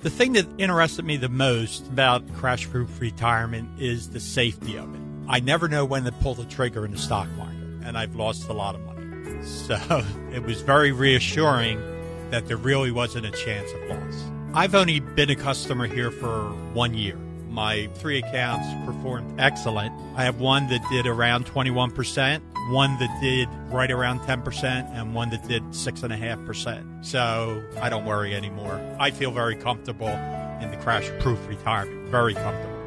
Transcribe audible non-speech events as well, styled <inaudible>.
The thing that interested me the most about crash proof retirement is the safety of it. I never know when to pull the trigger in the stock market, and I've lost a lot of money. So <laughs> it was very reassuring that there really wasn't a chance of loss. I've only been a customer here for one year. My three accounts performed excellent. I have one that did around 21%, one that did right around 10%, and one that did 6.5%. So I don't worry anymore. I feel very comfortable in the crash proof retirement. Very comfortable.